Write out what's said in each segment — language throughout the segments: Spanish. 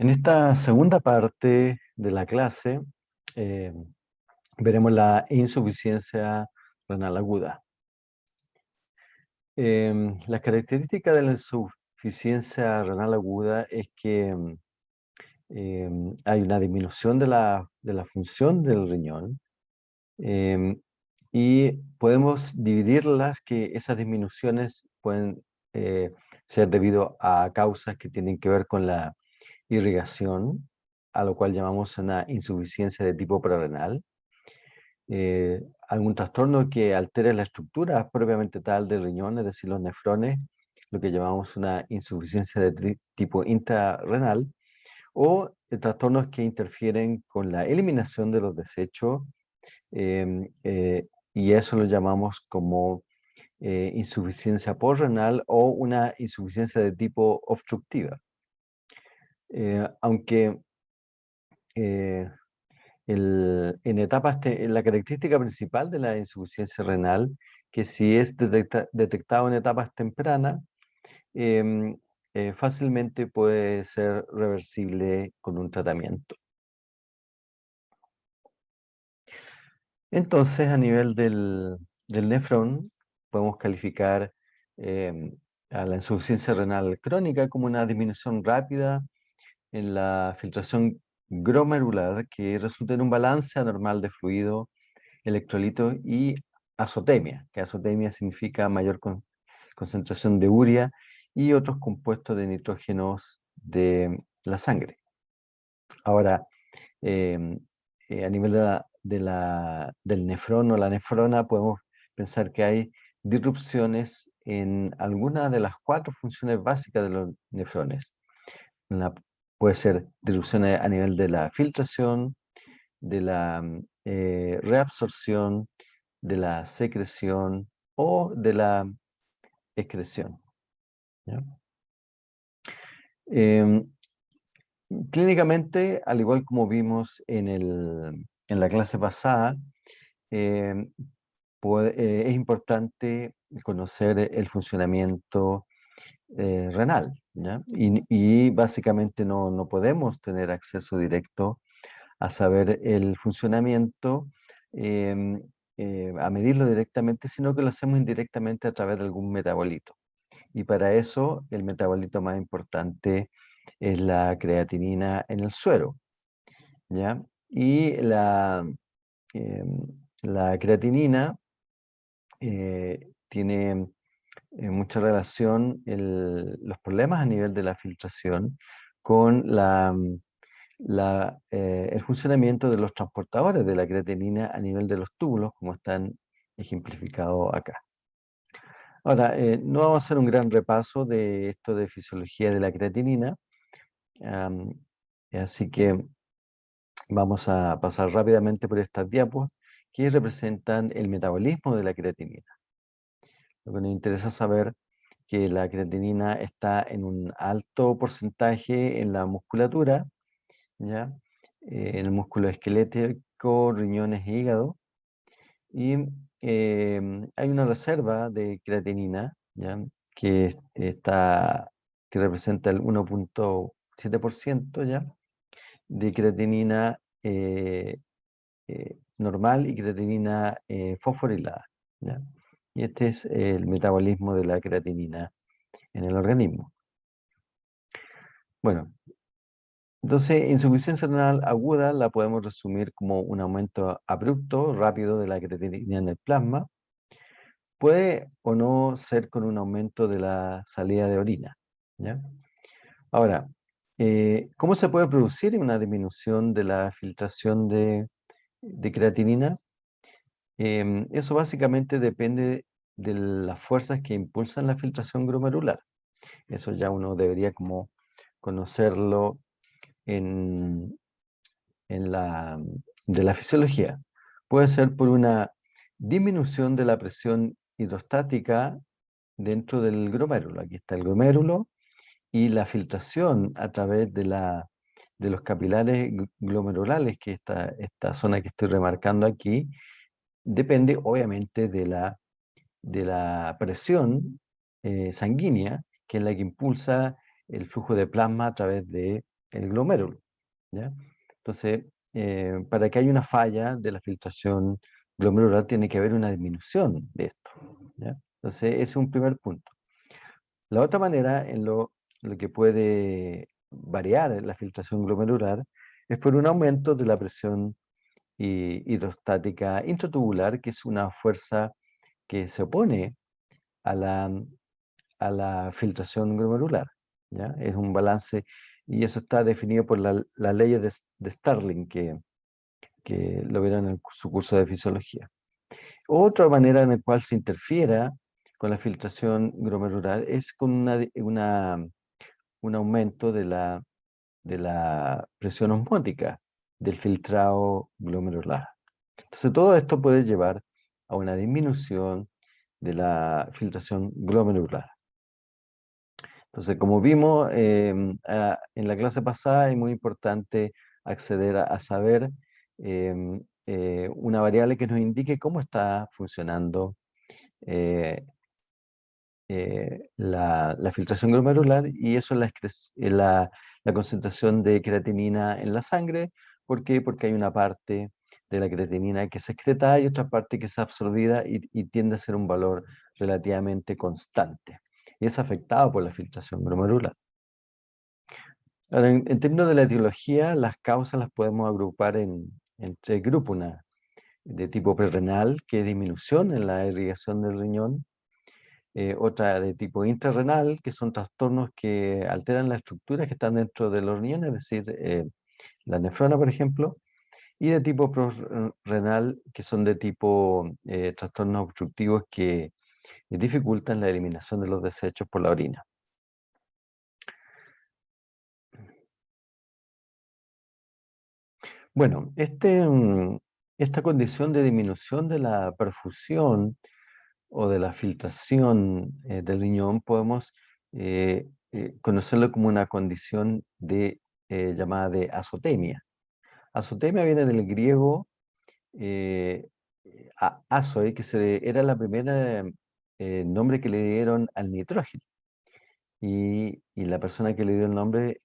En esta segunda parte de la clase eh, veremos la insuficiencia renal aguda. Em, las características de la insuficiencia renal aguda es que em, hay una disminución de la, función del riñón em, y podemos dividirlas que esas disminuciones pueden eh, ser debido a causas que tienen que ver con la irrigación, a lo cual llamamos una insuficiencia de tipo prerrenal, eh, algún trastorno que altere la estructura propiamente tal del riñón, es decir, los nefrones, lo que llamamos una insuficiencia de tipo intrarrenal, o trastornos que interfieren con la eliminación de los desechos, em, eh, y eso lo llamamos como eh, insuficiencia porrenal o una insuficiencia de tipo obstructiva. Eh, aunque eh, en etapas, la característica principal de la insuficiencia renal, que si es detectado en etapas tempranas, em, eh, fácilmente puede ser reversible con un tratamiento. Entonces, a nivel del, del nefrón, podemos calificar em, a la insuficiencia renal crónica como una disminución rápida en la filtración glomerular que resulta en un balance anormal de fluido, electrolito y azotemia, que azotemia significa mayor concentración de urea y otros compuestos de nitrógenos de la sangre. Ahora, em, eh, a nivel de la, del nefrón o la nefrona, podemos pensar que hay disrupciones en algunas de las cuatro funciones básicas de los nefrones. la Puede ser disrupciones a nivel de la filtración, de la mm, eh, reabsorción, de la secreción o de la excreción. Em, clínicamente, al igual como vimos en, en la clase pasada, em, eh, es importante conocer el funcionamiento eh, renal. Y, básicamente no, no, podemos tener acceso directo a saber el funcionamiento, em, eh, a medirlo directamente, sino que lo hacemos indirectamente a través de algún metabolito. Y para eso el metabolito más importante es la creatinina en el suero. ¿ya? Y la, em, la creatinina eh, tiene en mucha relación los problemas a nivel de la filtración con mm, eh, el funcionamiento de los transportadores de la creatinina a nivel de los túbulos, como están ejemplificados acá. Ahora, eh, no vamos a hacer un gran repaso de esto de fisiología de la creatinina, así que vamos a pasar rápidamente por estas diapos que representan el metabolismo de la creatinina. Lo que nos interesa saber que la creatinina está en un alto porcentaje en la musculatura, ¿ya? Eh, en el músculo esquelético, riñones e hígado. Y em, hay una reserva de creatinina ¿ya? Que, está, que representa el 1.7% ya de creatinina eh, eh, normal y creatinina fosforilada. Y este es el metabolismo de la creatinina en el organismo. Bueno, entonces insuficiencia renal aguda la podemos resumir como un aumento abrupto, rápido de la creatinina en el plasma. Puede o no ser con un aumento de la salida de orina. Ahora, eh, ¿cómo se puede producir una disminución de la filtración de, creatinina? Em, eso básicamente depende de las fuerzas que impulsan la filtración glomerular. Eso ya uno debería como conocerlo en, en la, de la fisiología. Puede ser por una disminución de la presión hidrostática dentro del glomérulo. Aquí está el glomérulo y la filtración a través de, la, de los capilares glomerulales, que esta, esta zona que estoy remarcando aquí, depende obviamente de la de la presión eh, sanguínea, que es la que impulsa el flujo de plasma a través de el glomérulo. ¿ya? Entonces, eh, para que haya una falla de la filtración glomerular tiene que haber una disminución de esto. Entonces, ese es un primer punto. La otra manera en lo, lo que puede variar la filtración glomerular es por un aumento de la presión hidrostática intratubular, que es una fuerza que se opone a la, a la filtración glomerular. ¿ya? Es un balance y eso está definido por la, la ley de, de Starling, que, que lo verán en su curso de fisiología. Otra manera en la cual se interfiera con la filtración glomerular es con una, una, un aumento de la, de la presión osmótica del filtrado glomerular. Entonces todo esto puede llevar a una disminución de la filtración glomerular. Entonces, como vimos em, en la clase pasada, es muy importante acceder a, saber em, eh, una variable que nos indique cómo está funcionando eh, eh, la, filtración glomerular y eso es la, concentración de creatinina en la sangre. ¿Por qué? Porque hay una parte de la creatinina que se excreta y otra parte que es absorbida y, tiende a ser un valor relativamente constante. Y es afectado por la filtración glomerular. Ahora, en, términos de la etiología, las causas las podemos agrupar en, tres grupos. Una de tipo prerrenal, que es disminución en la irrigación del riñón. Eh, otra de tipo intrarrenal, que son trastornos que alteran las estructuras que están dentro de los riñones, es decir, eh, la nefrona, por ejemplo y de tipo renal, que son de tipo eh, trastornos obstructivos que dificultan la eliminación de los desechos por la orina. Bueno, este, mm, esta condición de disminución de la perfusión o de la filtración eh, del riñón podemos eh, conocerlo como una condición de, llamada de azotemia. Azotemia viene del griego eh, azoe, que era la primera eh, nombre que le dieron al nitrógeno. Y, la persona que le dio el nombre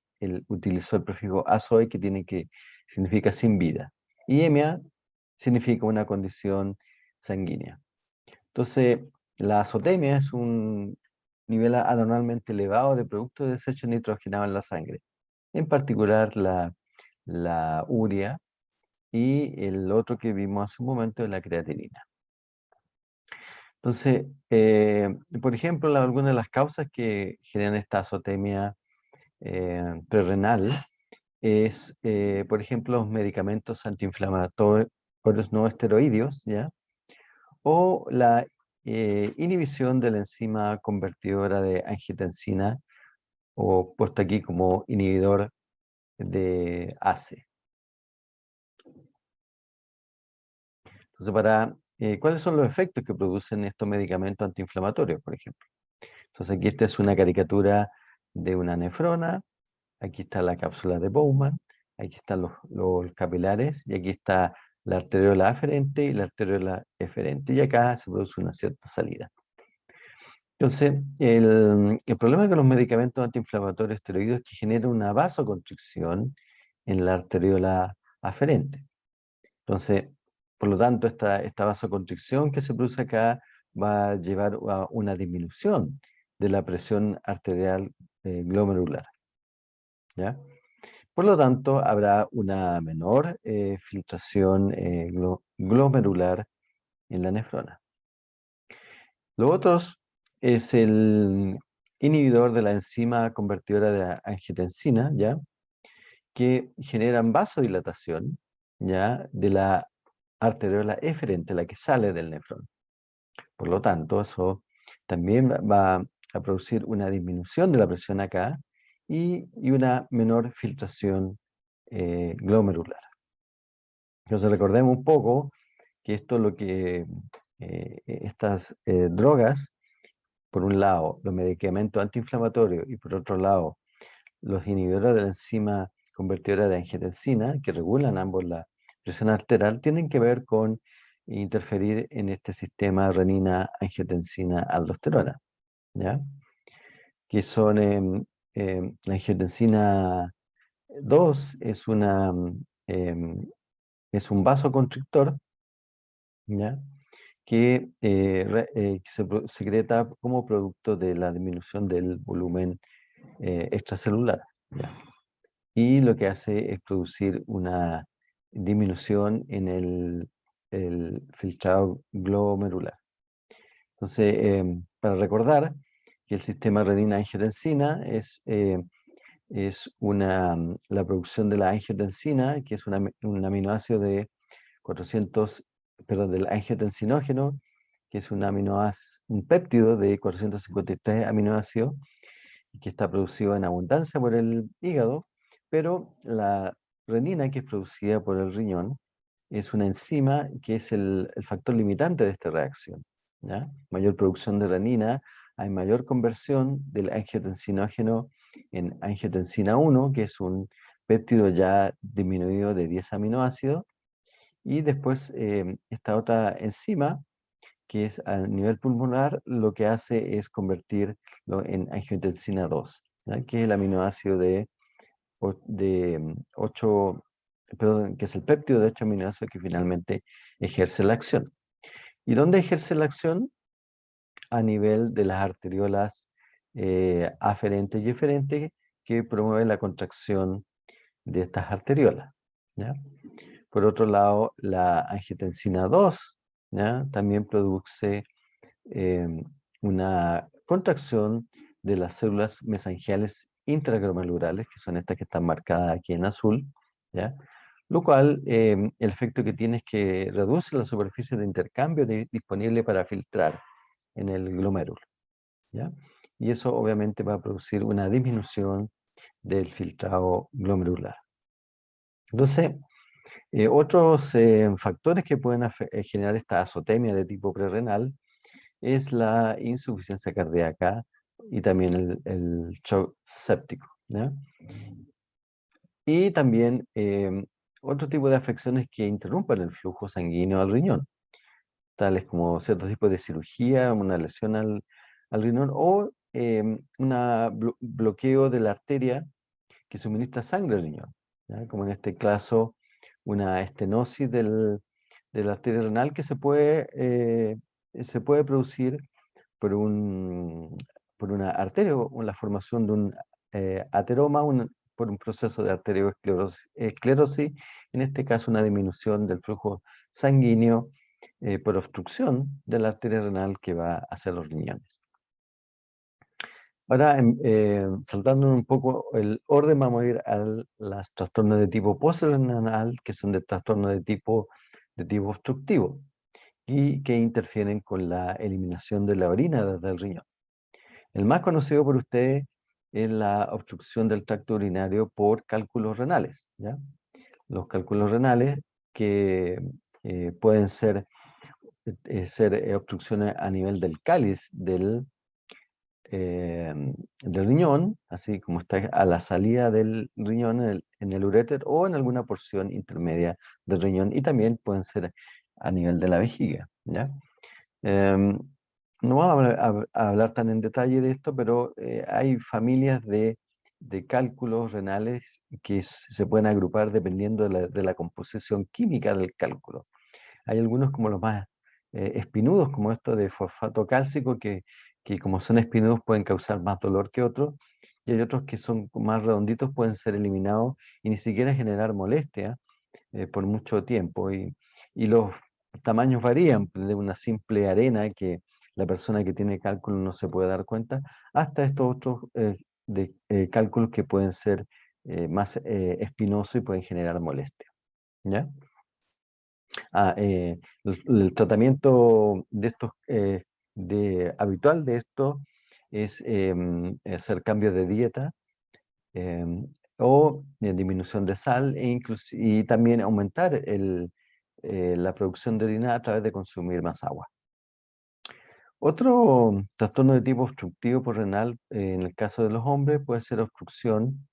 utilizó el prefijo azoe, que, tiene que significa sin vida. Y emia significa una condición sanguínea. Entonces, la azotemia es un nivel anormalmente elevado de productos de desecho nitrogenado en la sangre. En particular, la la urea y el otro que vimos hace un momento es la creatinina. Entonces, eh, por ejemplo, algunas de las causas que generan esta azotemia eh, prerrenal es, eh, por ejemplo, los medicamentos antiinflamatorios no esteroideos, ¿ya? o la inhibición de la enzima convertidora de angiotensina, o puesto aquí como inhibidor de ACE. Entonces, eh, ¿cuáles son los efectos que producen estos medicamentos antiinflamatorios, por ejemplo? Entonces, aquí esta es una caricatura de una nefrona, aquí está la cápsula de Bowman, aquí están los capilares, y aquí está la arteriola aferente y la arteriola eferente, y acá se produce una cierta salida. Entonces, el, problema con los medicamentos antiinflamatorios esteroides es que generan una vasoconstricción en la arteriola aferente. Entonces, por lo tanto, esta, esta vasoconstricción que se produce acá va a llevar a una disminución de la presión arterial eh, glomerular. ¿ya? Por lo tanto, habrá una menor eh, filtración eh, glomerular en la nefrona. Los otros es el inhibidor de la enzima convertidora de angiotensina, ¿ya? que generan vasodilatación ¿ya? de la arteriola eferente, la que sale del nefrón. Por lo tanto, eso también va a producir una disminución de la presión acá y, una menor filtración eh, glomerular. Entonces recordemos un poco que esto lo que eh, estas eh, drogas por un lado, los medicamentos antiinflamatorios y por otro lado, los inhibidores de la enzima convertidora de angiotensina, que regulan ambos la presión arterial, tienen que ver con interferir en este sistema renina-angiotensina-aldosterona, ¿ya? que son em, em, la angiotensina 2 es, una, em, es un vasoconstrictor ¿ya? Que, eh, eh, se secreta como producto de la disminución del volumen eh, extracelular. Y lo que hace es producir una disminución en el, filtrado glomerular. Entonces, em, para recordar que el sistema renina-angiotensina es, es una, la producción de la angiotensina, que es un aminoácido de 400 perdón, del angiotensinógeno, que es un, aminoácido, un péptido de 453 aminoácidos, que está producido en abundancia por el hígado, pero la renina, que es producida por el riñón, es una enzima que es el, factor limitante de esta reacción. Mayor producción de renina, hay mayor conversión del angiotensinógeno en angiotensina 1, que es un péptido ya disminuido de 10 aminoácidos, y después em, esta otra enzima, que es a nivel pulmonar, lo que hace es convertirlo en angiotensina 2, que es el aminoácido de, de 8, mm, perdón, que es el péptido de 8 aminoácidos que finalmente ejerce la acción. ¿Y dónde ejerce la acción? A nivel de las arteriolas eh, aferentes y eferentes que promueven la contracción de estas arteriolas. ¿ya? Por otro lado, la angiotensina 2 también produce em, una contracción de las células mesangiales intraglomerulares, que son estas que están marcadas aquí en azul, lo cual em, el efecto que tiene es que reduce la superficie de intercambio disponible para filtrar en el glomérulo. Y eso obviamente va a producir una disminución del filtrado glomerular. Entonces, eh, otros eh, factores que pueden eh, generar esta azotemia de tipo prerrenal es la insuficiencia cardíaca y también el, shock séptico. Y también em, otro tipo de afecciones que interrumpen el flujo sanguíneo al riñón, tales como ciertos tipos de cirugía, una lesión al, riñón o em, un bloqueo de la arteria que suministra sangre al riñón, como en este caso una estenosis del, de la arteria renal que se puede, eh, se puede producir por, un, por una arteria o la formación de un eh, ateroma por un proceso de arteriosclerosis, en este caso una disminución del flujo sanguíneo eh, por obstrucción de la arteria renal que va hacia los riñones. Ahora, em, eh, saltando un poco el orden, vamos a ir a las trastornos de tipo postrenal, que son de trastornos de tipo, de tipo obstructivo y que interfieren con la eliminación de la orina desde el riñón. El más conocido por ustedes es la obstrucción del tracto urinario por cálculos renales. ¿ya? Los cálculos renales que eh, pueden ser, eh, ser obstrucciones a nivel del cáliz del Em, del riñón, así como está a la salida del riñón en el, uréter o en alguna porción intermedia del riñón y también pueden ser a nivel de la vejiga. ¿ya? Em, no vamos a, hablar tan en detalle de esto, pero eh, hay familias de, cálculos renales que se pueden agrupar dependiendo de la, de la, composición química del cálculo. Hay algunos como los más eh, espinudos, como esto de fosfato cálcico, que que como son espinosos pueden causar más dolor que otros, y hay otros que son más redonditos, pueden ser eliminados y ni siquiera generar molestia eh, por mucho tiempo. Y, y, los tamaños varían, de una simple arena que la persona que tiene cálculo no se puede dar cuenta, hasta estos otros eh, de, eh, cálculos que pueden ser más espinosos y pueden generar molestia. ¿ya? Ah, el, el, tratamiento de estos de, habitual de esto es em, hacer cambios de dieta em, o disminución de sal e y también aumentar el, eh, la producción de orina a través de consumir más agua. Otro trastorno de tipo obstructivo por renal, en el caso de los hombres, puede ser obstrucción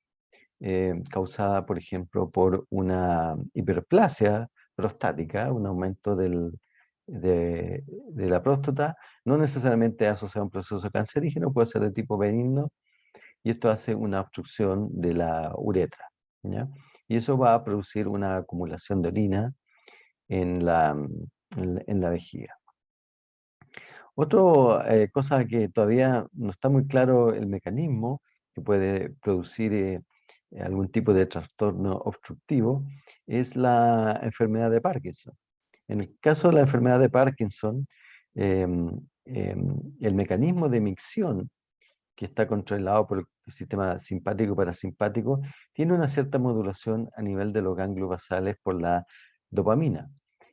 eh, causada, por ejemplo, por una hiperplasia prostática, un aumento del, de, la próstata, no necesariamente asociado a un proceso cancerígeno, puede ser de tipo benigno, y esto hace una obstrucción de la uretra. Y eso va a producir una acumulación de orina en la, en, la vejiga. Otra eh, cosa que todavía no está muy claro el mecanismo que puede producir eh, algún tipo de trastorno obstructivo es la enfermedad de Parkinson. En el caso de la enfermedad de Parkinson, em, em, el mecanismo de micción que está controlado por el sistema simpático-parasimpático, tiene una cierta modulación a nivel de los ganglios basales por la dopamina.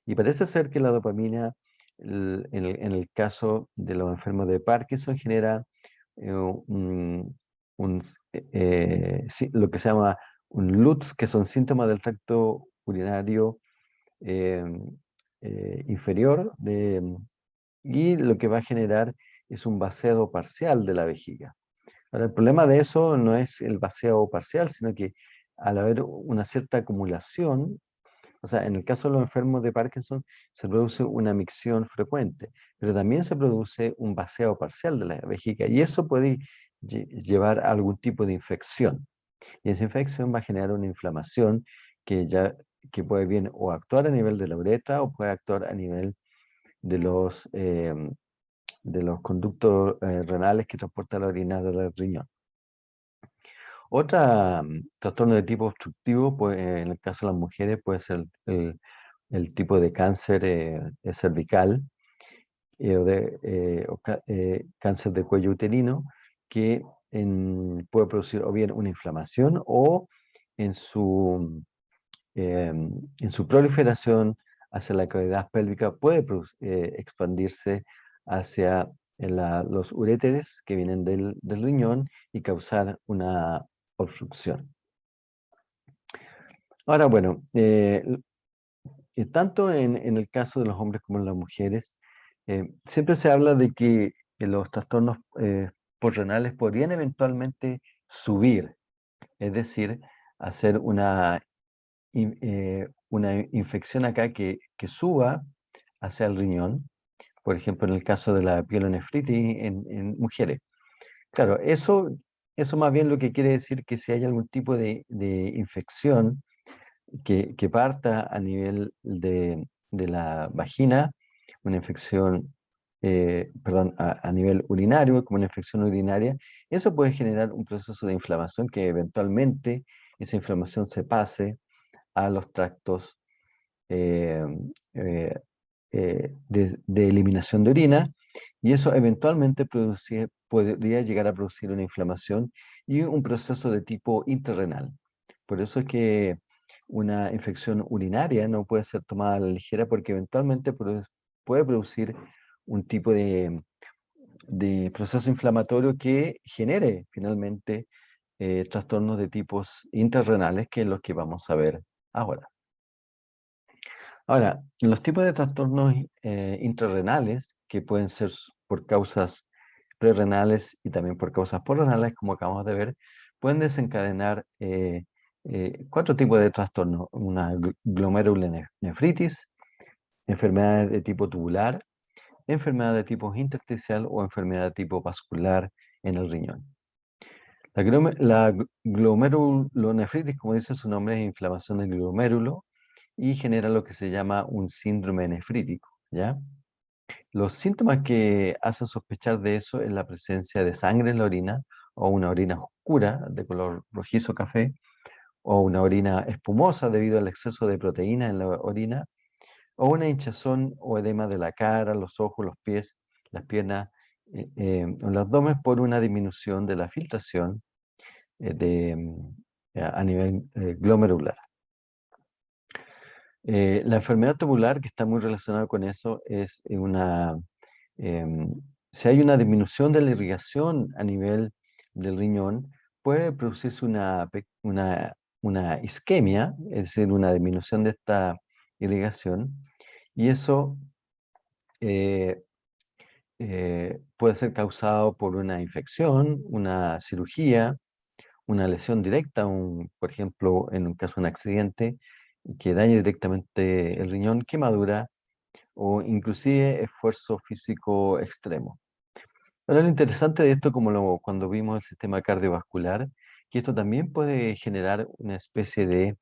Y parece ser que la dopamina, en el, caso de los enfermos de Parkinson, genera eh, eh, lo que se llama un LUTS, que son síntomas del tracto urinario em, eh, inferior, de, y lo que va a generar es un vaciado parcial de la vejiga. Ahora, el problema de eso no es el vaciado parcial, sino que al haber una cierta acumulación, o sea, en el caso de los enfermos de Parkinson se produce una micción frecuente, pero también se produce un vaciado parcial de la vejiga y eso puede llevar a algún tipo de infección. Y esa infección va a generar una inflamación que ya que puede bien o actuar a nivel de la uretra o puede actuar a nivel de los em, de los conductos eh, renales que transportan la orina del riñón. Otra mm, trastorno de tipo obstructivo, pues, en el caso de las mujeres, puede ser el, tipo de cáncer eh, cervical eh, o de cáncer de cuello uterino, que puede producir o bien una inflamación o en su, em, en su proliferación hacia la cavidad pélvica puede expandirse hacia los uréteres que vienen del, riñón y causar una obstrucción. Ahora, bueno, eh, eh, tanto en, el caso de los hombres como en las mujeres, eh, siempre se habla de que los trastornos porrenales podrían eventualmente subir, es decir, hacer una, una infección acá que, que suba hacia el riñón, por ejemplo, en el caso de la pielonefritis en, en mujeres. Claro, eso, eso más bien lo que quiere decir que si hay algún tipo de, infección que, que, parta a nivel de, de, la vagina, una infección, eh, perdón, a, nivel urinario, como una infección urinaria, eso puede generar un proceso de inflamación que eventualmente esa inflamación se pase a los tractos eh, eh, eh, de, eliminación de orina y eso eventualmente podría llegar a producir una inflamación y un proceso de tipo intrarrenal. Por eso es que una infección urinaria no puede ser tomada a la ligera porque eventualmente puede producir un tipo de, de proceso inflamatorio que genere finalmente trastornos de tipos intrarrenales, que es lo que vamos a ver ahora. Ahora, los tipos de trastornos eh, intrarrenales, que pueden ser por causas prerrenales y también por causas porrenales, como acabamos de ver, pueden desencadenar eh, eh, cuatro tipos de trastornos. Una glomerulonefritis, enfermedades de tipo tubular, enfermedad de tipo intersticial o enfermedad de tipo vascular en el riñón. La, glomerulonefritis, como dice su nombre, es inflamación del glomérulo y genera lo que se llama un síndrome nefrítico, ¿ya? Los síntomas que hacen sospechar de eso es la presencia de sangre en la orina o una orina oscura de color rojizo café o una orina espumosa debido al exceso de proteína en la orina o una hinchazón o edema de la cara, los ojos, los pies, las piernas eh, eh, el abdomen por una disminución de la filtración de, mm, a nivel glomerular. Eh, la enfermedad tubular, que está muy relacionada con eso, es una... Em, si hay una disminución de la irrigación a nivel del riñón, puede producirse una, una, una isquemia, es decir, una disminución de esta irrigación, y eso eh, eh, puede ser causado por una infección, una cirugía, una lesión directa, un, por ejemplo, en un caso de un accidente, que dañe directamente el riñón, quemadura o inclusive esfuerzo físico extremo. Ahora lo interesante de esto, como lo, cuando vimos el sistema cardiovascular, que esto también puede generar una especie de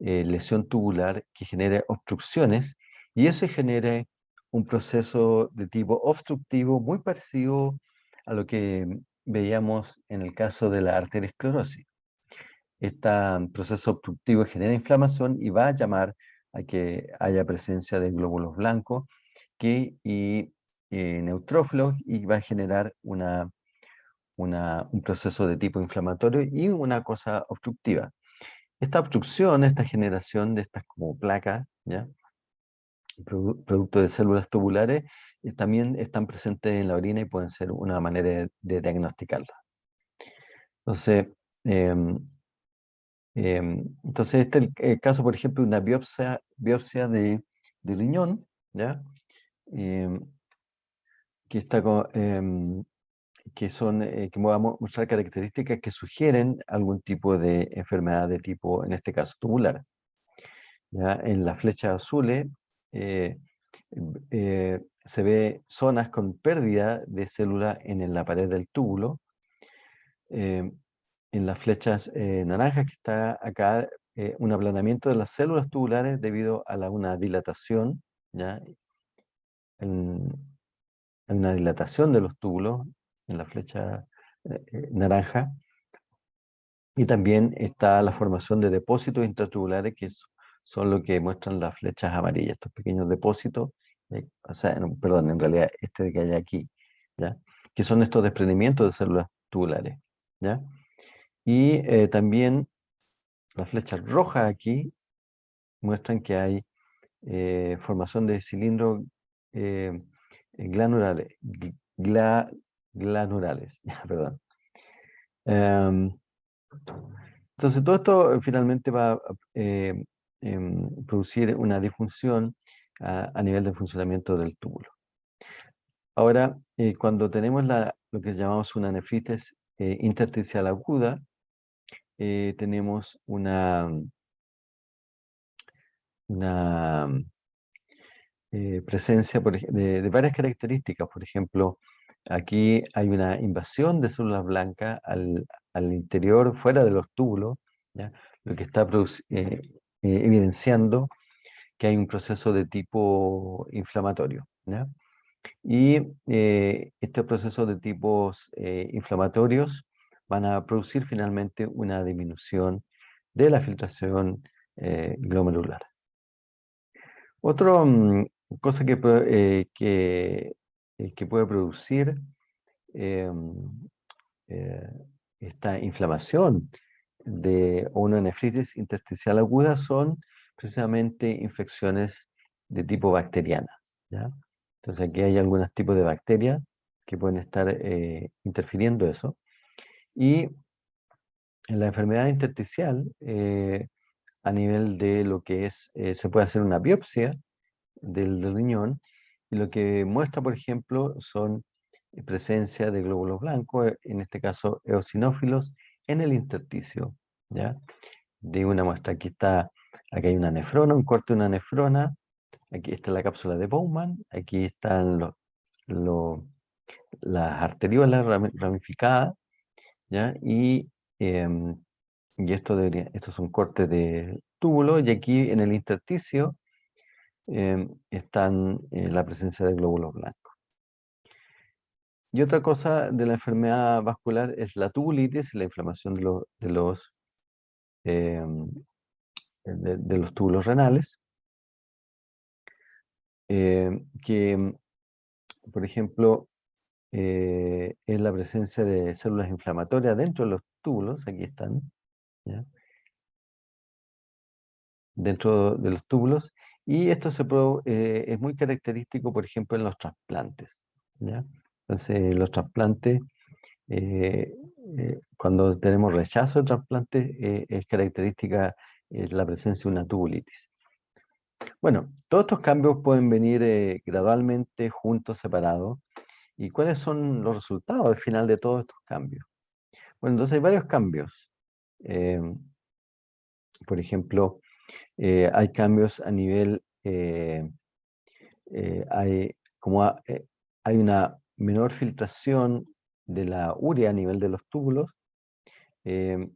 eh, lesión tubular que genere obstrucciones y eso genere un proceso de tipo obstructivo muy parecido a lo que veíamos en el caso de la arteriosclerosis. Este proceso obstructivo genera inflamación y va a llamar a que haya presencia de glóbulos blancos que, y eh, neutrófilos y va a generar una, un proceso de tipo inflamatorio y una cosa obstructiva. Esta obstrucción, esta generación de estas como placas, ¿ya? producto de células tubulares, también están presentes en la orina y pueden ser una manera de, de diagnosticarla. Entonces, em, em, entonces este es el, caso, por ejemplo, de una biopsia, biopsia de, de riñón, ¿ya? Em, que, está que, son, eh, que vamos a mostrar características que sugieren algún tipo de enfermedad de tipo, en este caso, tubular. ¿ya? En las flechas azules eh, eh, se ve zonas con pérdida de célula en la pared del túbulo. Eh, en las flechas naranjas que está acá, un aplanamiento de las células tubulares debido a la, una dilatación, ¿ya? En, una dilatación de los túbulos en la flecha naranja. Y también está la formación de depósitos intratubulares que son lo que muestran las flechas amarillas, estos pequeños depósitos, eh, o sea, perdón, en realidad este que hay aquí, ¿ya? que son estos desprendimientos de células tubulares. ¿ya? Y eh, también las flechas rojas aquí muestran que hay eh, formación de cilindros glanulares, glanurales, perdón. Em, entonces todo esto finalmente va Em, producir una disfunción a, nivel de funcionamiento del túbulo. Ahora, eh, cuando tenemos lo que llamamos una nefritis eh, intersticial aguda, eh, tenemos una, presencia de, varias características. Por ejemplo, aquí hay una invasión de células blancas al, interior, fuera de los túbulos, lo que está eh, evidenciando que hay un proceso de tipo inflamatorio. Y eh, estos procesos de tipos eh, inflamatorios van a producir finalmente una disminución de la filtración glomerular. Otra mm, cosa que, que, puede producir em, esta inflamación de una nefritis intersticial aguda son precisamente infecciones de tipo bacteriana. ¿ya? Entonces aquí hay algunos tipos de bacterias que pueden estar eh, interfiriendo eso. Y en la enfermedad intersticial, eh, a nivel de lo que es, eh, se puede hacer una biopsia del, del, riñón, y lo que muestra, por ejemplo, son presencia de glóbulos blancos, en este caso eosinófilos, en el intersticio, ¿ya? De una muestra, aquí está, aquí hay una nefrona, un corte de una nefrona, aquí está la cápsula de Bowman, aquí están las arteriolas ramificadas, ¿ya? Y, em, y esto debería, estos son cortes de túbulo, y aquí en el intersticio em, están eh, la presencia de glóbulos blancos. Y otra cosa de la enfermedad vascular es la tubulitis, la inflamación de, los, em, de, los túbulos renales, em, que, por ejemplo, eh, es la presencia de células inflamatorias dentro de los túbulos, aquí están, dentro de los túbulos, y esto se eh, es muy característico, por ejemplo, en los trasplantes. ¿ya? Entonces, los trasplantes, eh, eh, cuando tenemos rechazo de trasplante, eh, es característica la presencia de una tubulitis. Bueno, todos estos cambios pueden venir gradualmente, juntos, separados. ¿Y cuáles son los resultados al final de todos estos cambios? Bueno, entonces hay varios cambios. por ejemplo, hay cambios a nivel, hay, como hay una menor filtración de la urea a nivel de los túbulos, em,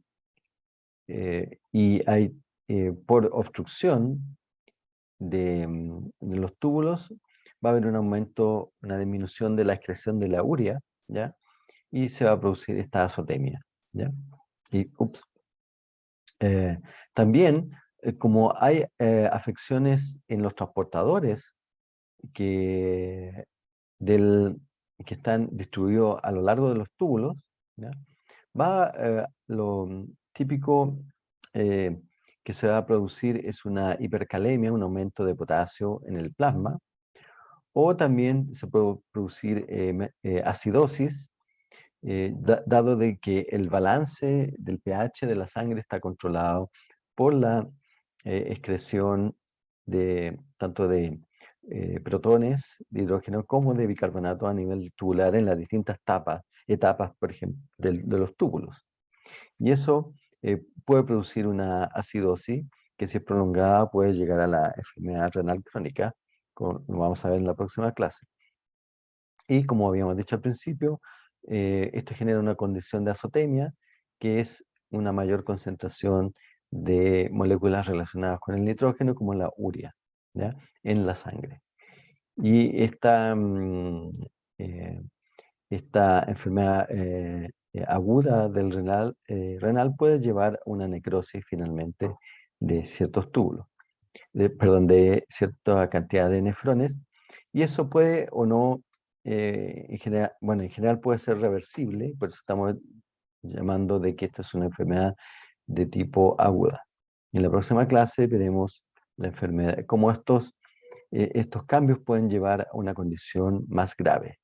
eh, y hay eh, por obstrucción de, mm, de, los túbulos va a haber un aumento, una disminución de la excreción de la urea, ¿ya? Y se va a producir esta azotemia, ¿ya? Y, ups. Eh, también, como hay afecciones en los transportadores que, del, que están distribuidos a lo largo de los túbulos, va lo típico eh, que se va a producir es una hipercalemia, un aumento de potasio en el plasma, o también se puede producir eh, eh, acidosis, dado de que el balance del pH de la sangre está controlado por la excreción de tanto de protones de hidrógeno como de bicarbonato a nivel tubular en las distintas etapas, etapas por ejemplo, de los túbulos. Y eso eh, puede producir una acidosis que si es prolongada puede llegar a la enfermedad renal crónica, como lo vamos a ver en la próxima clase. Y como habíamos dicho al principio, eh, esto genera una condición de azotemia, que es una mayor concentración de moléculas relacionadas con el nitrógeno, como la urea, ¿ya? En la sangre. Y esta, mm, eh, esta enfermedad eh, aguda del renal, eh, renal puede llevar a una necrosis finalmente de ciertos túbulos, de, perdón, de cierta cantidad de nefrones, y eso puede o no, eh, en general, bueno, en general puede ser reversible, por eso estamos llamando de que esta es una enfermedad de tipo aguda. En la próxima clase veremos la enfermedad, cómo estos, estos cambios pueden llevar a una condición más grave.